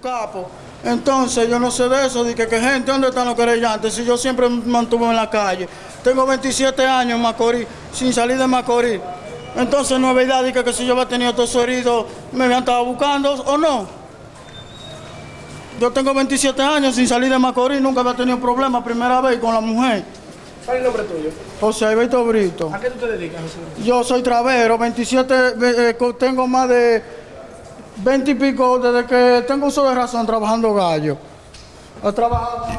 capo. Entonces yo no sé de eso, de que, que gente, ¿dónde están los querellantes? Si yo siempre me mantuve en la calle. Tengo 27 años en Macorís, sin salir de Macorís. Entonces no es verdad de que, que si yo había tenido todos heridos, me habían estado buscando o no. Yo tengo 27 años sin salir de Macorís, nunca había tenido problemas, primera vez con la mujer. ¿Cuál es el nombre tuyo? José Alberto Brito. ¿A qué tú te dedicas, José? Yo soy travero, 27, eh, eh, tengo más de 20 y pico desde que tengo uso de razón trabajando gallo. He trabajado con